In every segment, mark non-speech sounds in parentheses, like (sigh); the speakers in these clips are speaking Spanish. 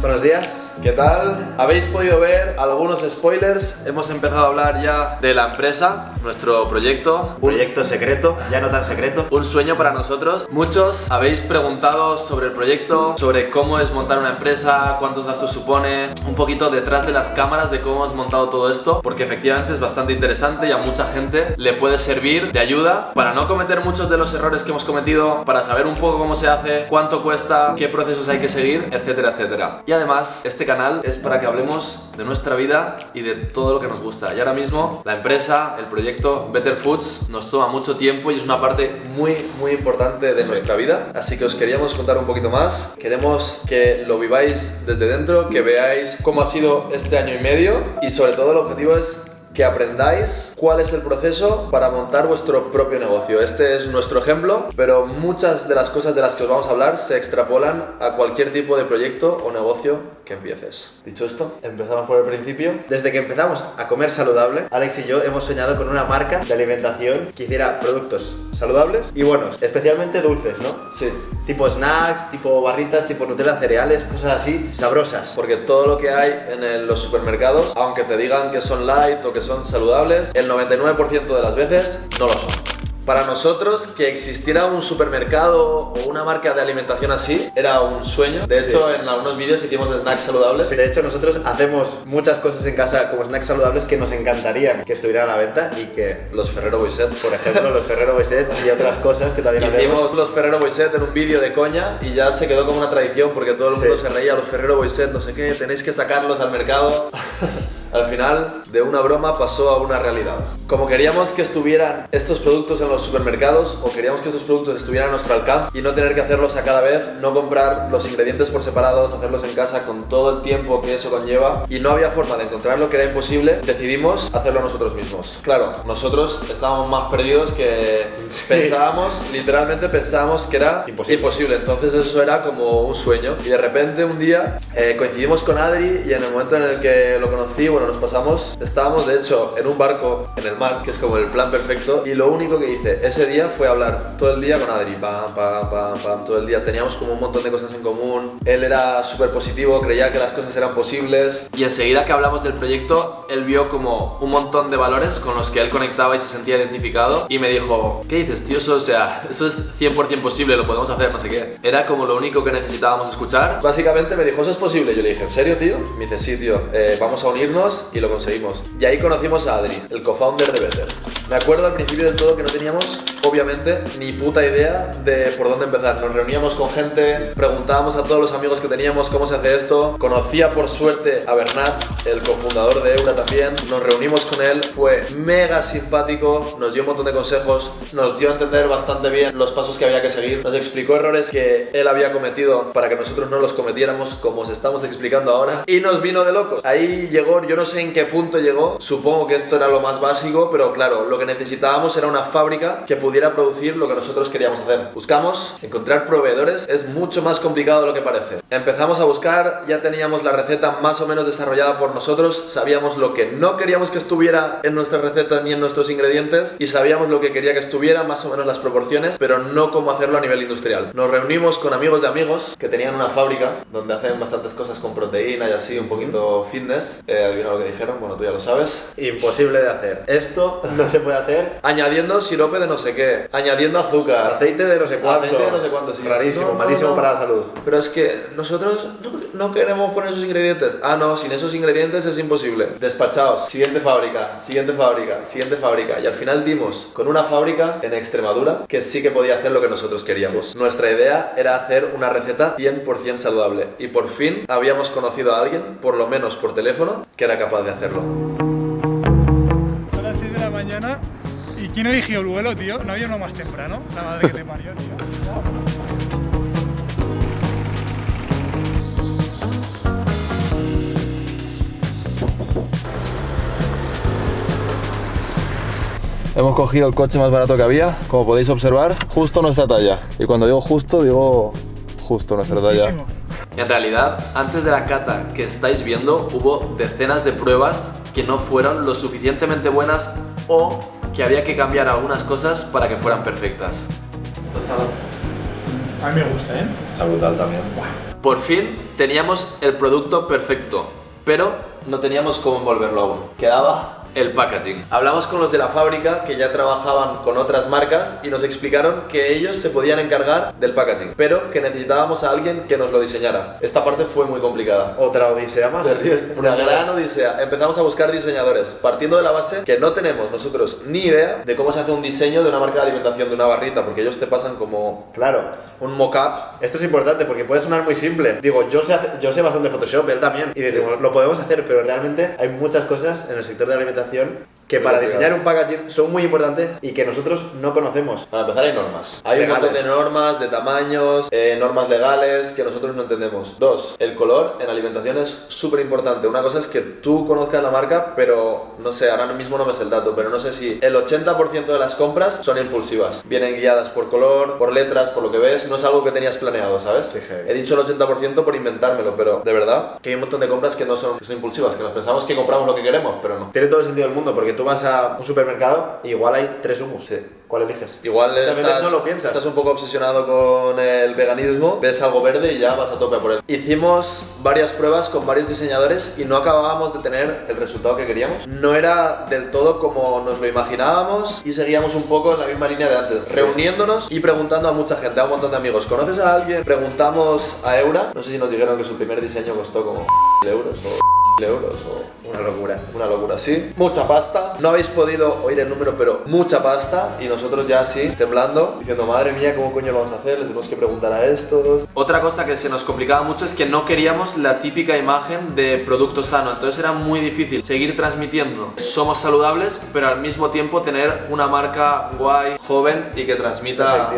Buenos días. ¿Qué tal? Habéis podido ver algunos spoilers. Hemos empezado a hablar ya de la empresa, nuestro proyecto. Un proyecto secreto, ya no tan secreto. Un sueño para nosotros. Muchos habéis preguntado sobre el proyecto, sobre cómo es montar una empresa, cuántos gastos supone, un poquito detrás de las cámaras de cómo hemos montado todo esto, porque efectivamente es bastante interesante y a mucha gente le puede servir de ayuda para no cometer muchos de los errores que hemos cometido, para saber un poco cómo se hace, cuánto cuesta, qué procesos hay que seguir, etcétera, etcétera. Y además, este canal es para que hablemos de nuestra vida y de todo lo que nos gusta. Y ahora mismo la empresa, el proyecto Better Foods nos toma mucho tiempo y es una parte muy, muy importante de nuestra vida. Así que os queríamos contar un poquito más. Queremos que lo viváis desde dentro, que veáis cómo ha sido este año y medio y sobre todo el objetivo es que aprendáis cuál es el proceso para montar vuestro propio negocio. Este es nuestro ejemplo, pero muchas de las cosas de las que os vamos a hablar se extrapolan a cualquier tipo de proyecto o negocio que empieces. Dicho esto, empezamos por el principio. Desde que empezamos a comer saludable, Alex y yo hemos soñado con una marca de alimentación que hiciera productos saludables y buenos, especialmente dulces, ¿no? Sí. Tipo snacks, tipo barritas, tipo Nutella, cereales, cosas así, sabrosas. Porque todo lo que hay en los supermercados, aunque te digan que son light o que son saludables, el 99% de las veces no lo son. Para nosotros que existiera un supermercado o una marca de alimentación así era un sueño. De hecho, en algunos vídeos hicimos snacks saludables. de hecho, nosotros hacemos muchas cosas en casa como snacks saludables que nos encantarían que estuvieran a la venta y que... Los Ferrero Boiset. Por ejemplo, los Ferrero Boiset y otras cosas que también Hicimos hacemos. los Ferrero Boiset en un vídeo de coña y ya se quedó como una tradición porque todo el mundo se reía los Ferrero Boiset, no sé qué, tenéis que sacarlos al mercado. (laughs) Al final, de una broma pasó a una realidad. Como queríamos que estuvieran estos productos en los supermercados o queríamos que estos productos estuvieran a nuestro alcance y no tener que hacerlos a cada vez, no comprar los ingredientes por separados, hacerlos en casa con todo el tiempo que eso conlleva y no había forma de encontrarlo que era imposible, decidimos hacerlo nosotros mismos. Claro, nosotros estábamos más perdidos que pensábamos, literalmente pensábamos que era imposible. Entonces eso era como un sueño y de repente un día eh, coincidimos con Adri y en el momento en el que lo conocí, bueno, nos pasamos, estábamos de hecho en un barco en el mar, que es como el plan perfecto, y lo único que hice ese día fue hablar todo el día con Adri, pam, pam, pam, pam, todo el día. Teníamos como un montón de cosas en común, él era súper positivo, creía que las cosas eran posibles, y enseguida que hablamos del proyecto, él vio como un montón de valores con los que él conectaba y se sentía identificado, y me dijo, ¿qué dices, tío? Eso, o sea, eso es 100% posible, lo podemos hacer, no sé qué. Era como lo único que necesitábamos escuchar. Básicamente me dijo, ¿eso es posible? Yo le dije, ¿en serio, tío? Me dice, sí, tío, eh, vamos a unirnos y lo conseguimos. Y ahí conocimos a Adri, el co-founder de Better. Me acuerdo al principio del todo que no teníamos, obviamente, ni puta idea de por dónde empezar. Nos reuníamos con gente, preguntábamos a todos los amigos que teníamos cómo se hace esto. Conocía por suerte a Bernat, el cofundador de Eura también. Nos reunimos con él, fue mega simpático, nos dio un montón de consejos, nos dio a entender bastante bien los pasos que había que seguir, nos explicó errores que él había cometido para que nosotros no los cometiéramos como os estamos explicando ahora y nos vino de locos. Ahí llegó, yo no sé en qué punto llegó, supongo que esto era lo más básico, pero claro, lo que necesitábamos era una fábrica que pudiera producir lo que nosotros queríamos hacer. Buscamos encontrar proveedores, es mucho más complicado de lo que parece. Empezamos a buscar, ya teníamos la receta más o menos desarrollada por nosotros, sabíamos lo que no queríamos que estuviera en nuestra receta ni en nuestros ingredientes y sabíamos lo que quería que estuviera, más o menos las proporciones, pero no cómo hacerlo a nivel industrial. Nos reunimos con amigos de amigos que tenían una fábrica donde hacen bastantes cosas con proteína y así, un poquito fitness. Eh, lo que dijeron, bueno, tú ya lo sabes. Imposible de hacer. Esto no se puede hacer. Añadiendo sirope de no sé qué, añadiendo azúcar. Aceite de no sé cuánto. Aceite de no sé cuánto, sí. Rarísimo, malísimo para la salud. Pero es que nosotros no, queremos poner esos ingredientes. Ah, no, sin esos ingredientes es imposible. Despachaos. Siguiente fábrica, siguiente fábrica, siguiente fábrica. Y al final dimos con una fábrica en Extremadura que sí que podía hacer lo que nosotros queríamos. Nuestra idea era hacer una receta 100% saludable. Y por fin habíamos conocido a alguien, por lo menos por teléfono, que era capaz de hacerlo. Mañana y ¿quién eligió el vuelo, tío? No había uno más temprano. La madre que te parió, tío. Hemos cogido el coche más barato que había, como podéis observar, justo nuestra talla. Y cuando digo justo, digo justo nuestra talla. En realidad, antes de la cata que estáis viendo, hubo decenas de pruebas que no fueron lo suficientemente buenas o que había que cambiar algunas cosas para que fueran perfectas. A mí me gusta, ¿eh? Está brutal también. Por fin teníamos el producto perfecto, pero no teníamos cómo envolverlo aún. Quedaba el packaging. Hablamos con los de la fábrica que ya trabajaban con otras marcas y nos explicaron que ellos se podían encargar del packaging, pero que necesitábamos a alguien que nos lo diseñara. Esta parte fue muy complicada. Otra odisea más. (laughs) Una gran odisea. Empezamos a buscar diseñadores, partiendo de la base que no tenemos nosotros ni idea de cómo se hace un diseño de una marca de alimentación, de una barrita, porque ellos te pasan como Claro. un mock-up. Esto es importante porque puede sonar muy simple. Digo, yo sé, yo sé bastante Photoshop, él también. Y decimos, lo podemos hacer, pero realmente hay muchas cosas en el sector de la alimentación interpretación que para diseñar un packaging son muy importantes y que nosotros no conocemos. Para empezar hay normas. Hay Legales. un montón de normas, de tamaños, eh, normas legales que nosotros no entendemos. Dos, el color en alimentación es súper importante. Una cosa es que tú conozcas la marca, pero no sé, ahora mismo no me sé el dato, pero no sé si el 80% de las compras son impulsivas. Vienen guiadas por color, por letras, por lo que ves. No es algo que tenías planeado, ¿sabes? Sí. He dicho el 80% por inventármelo, pero de verdad que hay un montón de compras que no son, que son impulsivas, que nos pensamos que compramos lo que queremos, pero no. Tiene todo el sentido del mundo porque tú vas a un supermercado y igual hay tres hummus. Sí. ¿Cuál eliges? Igual Muchas estás, no lo piensas. estás un poco obsesionado con el veganismo, ves algo verde y ya vas a tope por él. Hicimos varias pruebas con varios diseñadores y no acabábamos de tener el resultado que queríamos. No era del todo como nos lo imaginábamos y seguíamos un poco en la misma línea de antes, reuniéndonos y preguntando a mucha gente, a un montón de amigos. ¿Conoces a alguien? Preguntamos a Eura, no sé si nos dijeron que su primer diseño costó como euros o euros o Una locura. una locura, sí. Mucha pasta. No habéis podido oír el número, pero mucha pasta. Y nosotros ya así, temblando, diciendo, madre mía, ¿cómo coño lo vamos a hacer? Le tenemos que preguntar a estos. Otra cosa que se nos complicaba mucho es que no queríamos la típica imagen de producto sano. Entonces era muy difícil seguir transmitiendo. Somos saludables, pero al mismo tiempo tener una marca guay, joven y que transmita,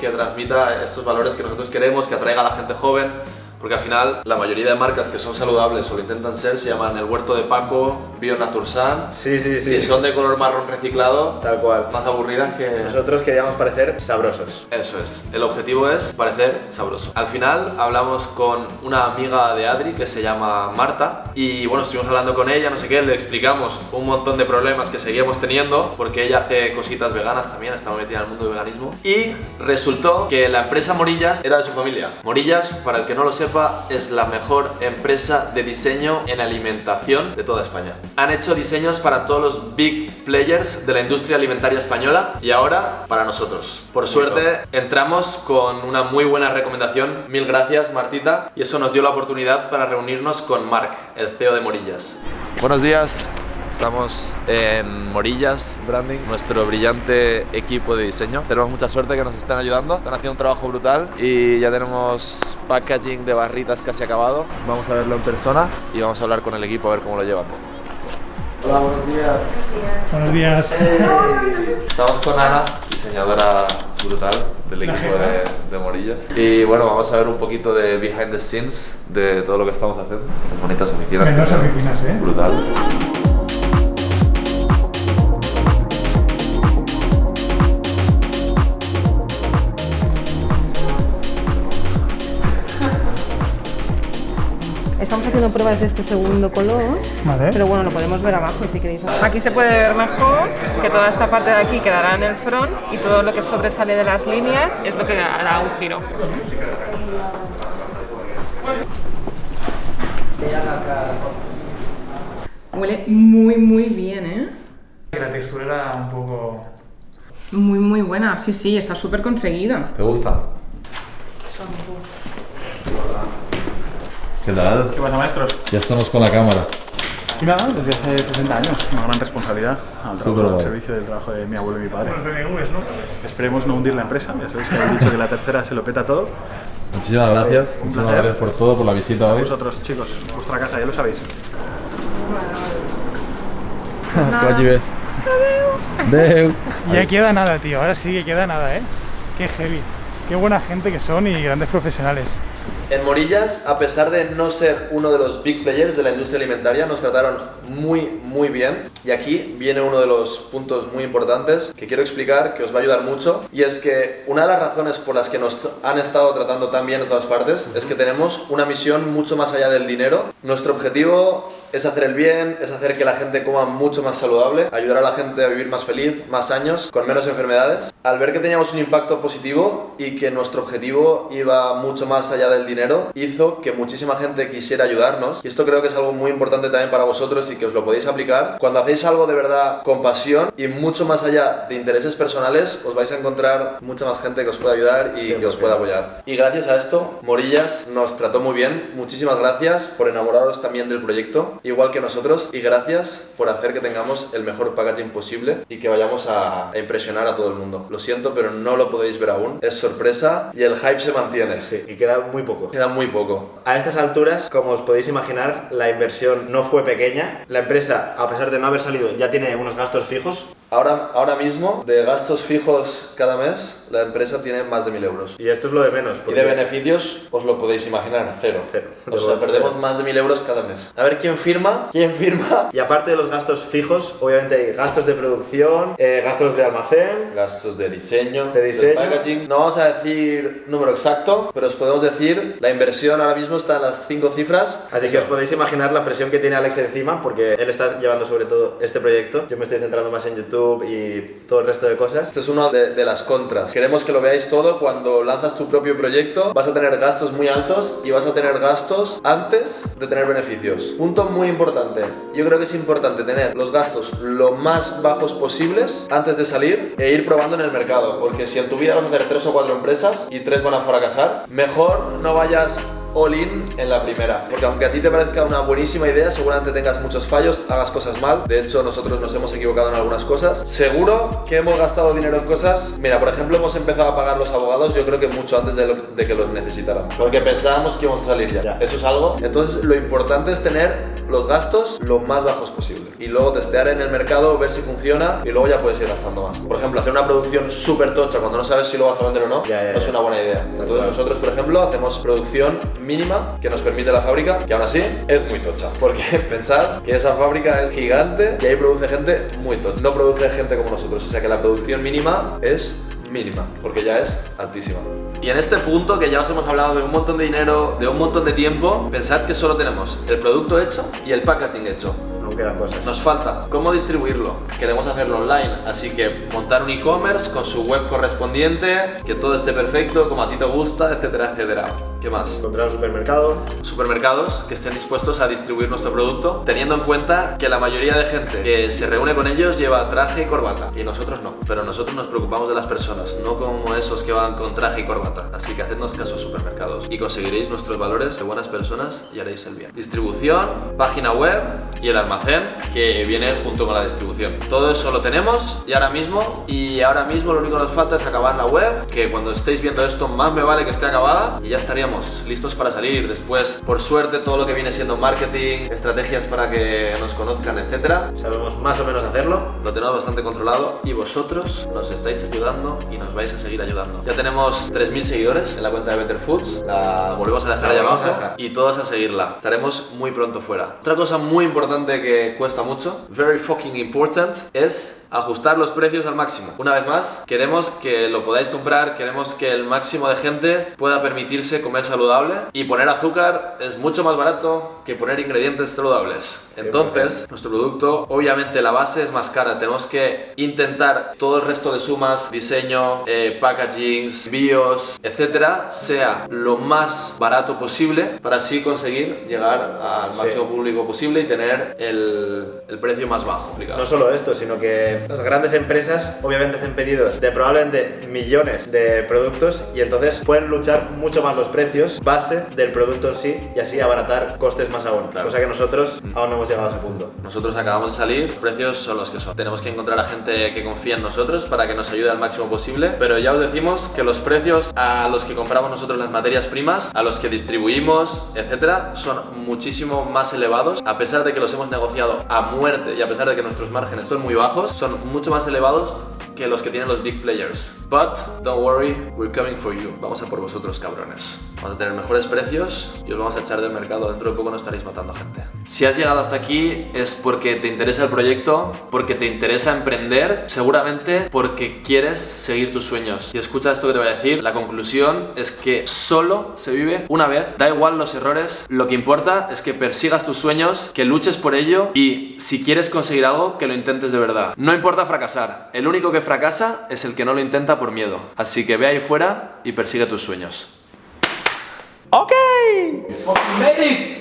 que transmita estos valores que nosotros queremos, que atraiga a la gente joven. Porque al final la mayoría de marcas que son saludables o lo intentan ser se llaman El Huerto de Paco, Bio Natursan. Sí, sí, sí. Si son de color marrón reciclado, Tal cual. más aburridas que... Nosotros queríamos parecer sabrosos. Eso es, el objetivo es parecer sabroso. Al final hablamos con una amiga de Adri que se llama Marta y bueno, estuvimos hablando con ella, no sé qué, le explicamos un montón de problemas que seguíamos teniendo porque ella hace cositas veganas también, estaba metida en el mundo del veganismo y resultó que la empresa Morillas era de su familia. Morillas, para el que no lo sepa, es la mejor empresa de diseño en alimentación de toda España. Han hecho diseños para todos los big players de la industria alimentaria española y ahora para nosotros. Por suerte entramos con una muy buena recomendación. Mil gracias Martita y eso nos dio la oportunidad para reunirnos con Marc, el CEO de Morillas. Buenos días. Estamos en Morillas Branding, nuestro brillante equipo de diseño. Tenemos mucha suerte que nos están ayudando, están haciendo un trabajo brutal y ya tenemos packaging de barritas casi acabado. Vamos a verlo en persona y vamos a hablar con el equipo a ver cómo lo llevan. Hola, buenos días. Buenos días. Estamos con Ana, diseñadora brutal del equipo de, de Morillas. Y bueno, vamos a ver un poquito de behind the scenes de todo lo que estamos haciendo. Bonitas oficinas. que oficinas, ¿eh? Brutal. Estamos haciendo pruebas de este segundo color, Vale. pero bueno, lo podemos ver abajo si queréis. Aquí se puede ver mejor que toda esta parte de aquí quedará en el front y todo lo que sobresale de las líneas es lo que hará un giro. Huele muy, muy bien, ¿eh? La textura era un poco... Muy, muy buena. Sí, sí, está súper conseguida. ¿Te gusta? ¿Qué tal? ¿Qué pasa, maestros? Ya estamos con la cámara. Y nada, desde hace 60 años, una gran responsabilidad al trabajo, al servicio del trabajo de mi abuelo y mi padre. Los ¿no? Esperemos no hundir la empresa, ya sabéis que habéis dicho que la tercera se lo peta todo. Muchísimas gracias. Muchísimas placer. gracias por todo, por la visita hoy. Vosotros, chicos, vuestra casa, ya lo sabéis. (laughs) Ya queda nada, tío. Ahora sí que queda nada, ¿eh? Qué heavy. Qué buena gente que son y grandes profesionales. En Morillas, a pesar de no ser uno de los big players de la industria alimentaria, nos trataron muy, muy bien. Y aquí viene uno de los puntos muy importantes que quiero explicar, que os va a ayudar mucho. Y es que una de las razones por las que nos han estado tratando tan bien en todas partes es que tenemos una misión mucho más allá del dinero. Nuestro objetivo es hacer el bien, es hacer que la gente coma mucho más saludable, ayudar a la gente a vivir más feliz, más años, con menos enfermedades. Al ver que teníamos un impacto positivo y que nuestro objetivo iba mucho más allá del dinero, hizo que muchísima gente quisiera ayudarnos. Y esto creo que es algo muy importante también para vosotros y que os lo podéis aplicar. Cuando hacéis algo de verdad con pasión y mucho más allá de intereses personales, os vais a encontrar mucha más gente que os pueda ayudar y que os pueda apoyar. Y gracias a esto, Morillas nos trató muy bien. Muchísimas gracias por enamoraros también del proyecto, igual que nosotros. Y gracias por hacer que tengamos el mejor packaging posible y que vayamos a, impresionar a todo el mundo. Lo siento, pero no lo podéis ver aún. Es sorpresa y el hype se mantiene. Sí, y queda muy poco. Queda muy poco. A estas alturas, como os podéis imaginar, la inversión no fue pequeña. La empresa, a pesar de no haber salido, ya tiene unos gastos fijos. Ahora, ahora mismo, de gastos fijos cada mes, la empresa tiene más de 1000 euros. Y esto es lo de menos. Y porque- de beneficios, os lo podéis imaginar, cero. Cero. O (laughs) sea, perdemos más de 1000 euros cada mes. A ver quién firma, quién firma. Y aparte de los gastos fijos, obviamente hay gastos de producción, eh, gastos de almacén. Gastos de diseño, De diseño. packaging. No vamos a decir número exacto, pero os podemos decir la inversión ahora mismo está en las 5 cifras. Así que os podéis imaginar la presión que tiene Alex encima, porque él está llevando sobre todo este proyecto. Yo me estoy centrando más en YouTube y todo el resto de cosas. Esta es una de, de las contras. Queremos que lo veáis todo. Cuando lanzas tu propio proyecto, vas a tener gastos muy altos y vas a tener gastos antes de tener beneficios. Punto muy importante. Yo creo que es importante tener los gastos lo más bajos posibles antes de salir e ir probando en el mercado. Porque si en tu vida vas a hacer tres o cuatro empresas y tres van a fracasar, mejor no vayas all in en la primera. Porque aunque a ti te parezca una buenísima idea, seguramente tengas muchos fallos, hagas cosas mal. De hecho, nosotros nos hemos equivocado en algunas cosas. Seguro que hemos gastado dinero en cosas. Mira, por ejemplo, hemos empezado a pagar los abogados, yo creo que mucho antes de, lo- de que los necesitáramos. Porque pensábamos que íbamos a salir ya. Ya. Eso es algo. Entonces, lo importante es tener los gastos lo más bajos posible. Y luego testear en el mercado, ver si funciona y luego ya puedes ir gastando más. Por ejemplo, hacer una producción súper tocha cuando no sabes si lo vas a vender o no, Ya, ya, no es una buena idea. Entonces, nosotros, por ejemplo, hacemos producción mínima que nos permite la fábrica, que aún así es muy tocha. Porque (laughs) pensad que esa fábrica es gigante y ahí produce gente muy tocha. No produce gente como nosotros, o sea que la producción mínima es mínima, porque ya es altísima. Y en este punto, que ya os hemos hablado de un montón de dinero, de un montón de tiempo, pensad que solo tenemos el producto hecho y el packaging hecho. Quedan cosas. Nos falta cómo distribuirlo. Queremos hacerlo online, así que montar un e-commerce con su web correspondiente, que todo esté perfecto, como a ti te gusta, etcétera, etcétera. ¿Qué más? Encontrar un supermercado. Supermercados que estén dispuestos a distribuir nuestro producto, teniendo en cuenta que la mayoría de gente que se reúne con ellos lleva traje y corbata, y nosotros no. Pero nosotros nos preocupamos de las personas, no como esos que van con traje y corbata. Así que hacednos caso, supermercados, y conseguiréis nuestros valores de buenas personas y haréis el bien. Distribución, página web y el almacén que viene junto con la distribución. Todo eso lo tenemos y ahora mismo, y ahora mismo lo único que nos falta es acabar la web, que cuando estéis viendo esto más me vale que esté acabada y ya estaríamos listos para salir. Después, por suerte, todo lo que viene siendo marketing, estrategias para que nos conozcan, etcétera, Sabemos más o menos hacerlo. lo tenemos bastante controlado y vosotros nos estáis ayudando y nos vais a seguir ayudando. Ya tenemos 3.000 seguidores en la cuenta de Better Foods, la volvemos a dejar La ahí volvemos a abajo y todos a seguirla. Estaremos muy pronto fuera. Otra cosa muy importante que cuesta mucho, very fucking important, es ajustar los precios al máximo. Una vez más, queremos que lo podáis comprar, queremos que el máximo de gente pueda permitirse comer saludable y poner azúcar es mucho más barato que poner ingredientes saludables. Entonces, nuestro producto, obviamente la base es más cara. Tenemos que intentar todo el resto de sumas, diseño, eh, packagings, envíos, etcétera, sea lo más barato posible para así conseguir llegar al máximo público posible y tener el, el precio más bajo. explicado. No solo esto, sino que las grandes empresas obviamente hacen pedidos de probablemente millones de productos y entonces pueden luchar mucho más los precios base del producto en sí y así abaratar costes más aún. Claro. Cosa que nosotros aún no hemos llegado a ese punto. Nosotros acabamos de salir, los precios son los que son. Tenemos que encontrar a gente que confía en nosotros para que nos ayude al máximo posible, pero ya os decimos que los precios a los que compramos nosotros las materias primas, a los que distribuimos, etcétera, son muchísimo más elevados, a pesar de que los hemos negociado a muerte y a pesar de que nuestros márgenes son muy bajos, son mucho más elevados que los que tienen los big players. But don't worry, we're coming for you. Vamos a por vosotros, cabrones. Vamos a tener mejores precios y os vamos a echar del mercado. Dentro de poco no estaréis matando gente. Si has llegado hasta aquí es porque te interesa el proyecto, porque te interesa emprender, seguramente porque quieres seguir tus sueños. Y escucha esto que te voy a decir. La conclusión es que solo se vive una vez. Da igual los errores. Lo que importa es que persigas tus sueños, que luches por ello y si quieres conseguir algo, que lo intentes de verdad. No importa fracasar. El único que fracasa es el que no lo intenta por miedo. Así que ve ahí fuera y persigue tus sueños. Ok. It!